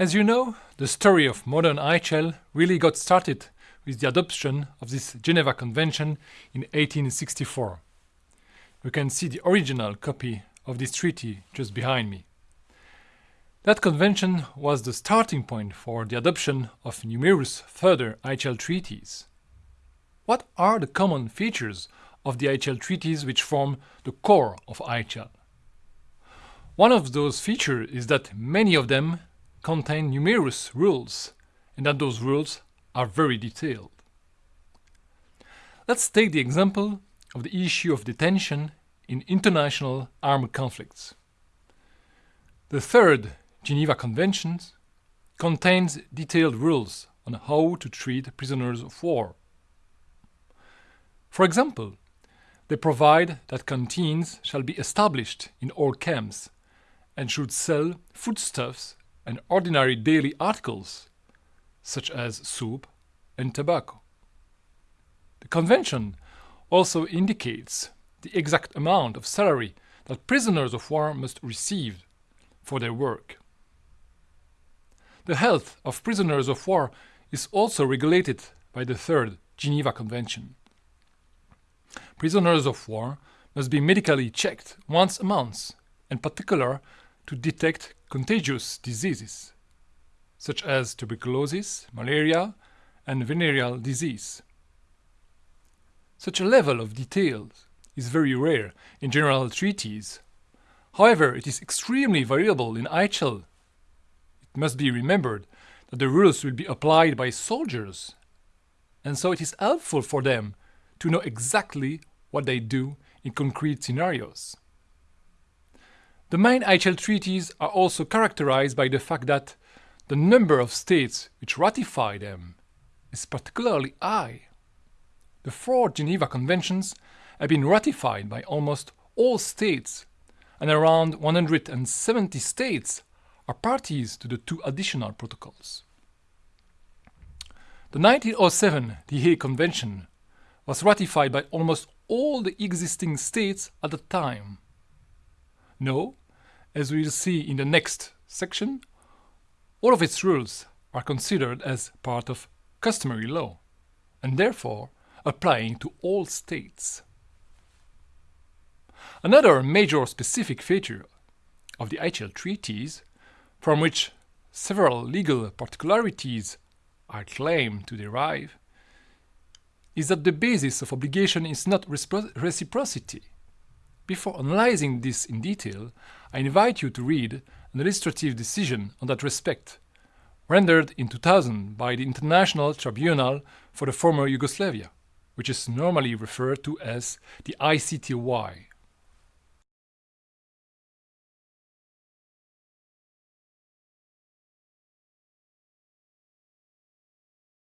As you know, the story of modern IHL really got started with the adoption of this Geneva Convention in 1864. You can see the original copy of this treaty just behind me. That convention was the starting point for the adoption of numerous further IHL treaties. What are the common features of the IHL treaties which form the core of IHL? One of those features is that many of them contain numerous rules and that those rules are very detailed. Let's take the example of the issue of detention in international armed conflicts. The third Geneva Convention contains detailed rules on how to treat prisoners of war. For example, they provide that canteens shall be established in all camps and should sell foodstuffs and ordinary daily articles, such as soup and tobacco. The Convention also indicates the exact amount of salary that prisoners of war must receive for their work. The health of prisoners of war is also regulated by the Third Geneva Convention. Prisoners of war must be medically checked once a month, in particular to detect contagious diseases, such as tuberculosis, malaria, and venereal disease. Such a level of detail is very rare in general treaties. However, it is extremely variable in IHL it must be remembered that the rules will be applied by soldiers, and so it is helpful for them to know exactly what they do in concrete scenarios. The main IHL treaties are also characterized by the fact that the number of states which ratify them is particularly high. The four Geneva Conventions have been ratified by almost all states, and around 170 states are parties to the two additional protocols. The 1907 The Hague Convention was ratified by almost all the existing states at the time. Now, as we will see in the next section, all of its rules are considered as part of customary law and therefore applying to all states. Another major specific feature of the IHL treaties from which several legal particularities are claimed to derive, is that the basis of obligation is not reciprocity. Before analyzing this in detail, I invite you to read an illustrative decision on that respect, rendered in 2000 by the International Tribunal for the former Yugoslavia, which is normally referred to as the ICTY.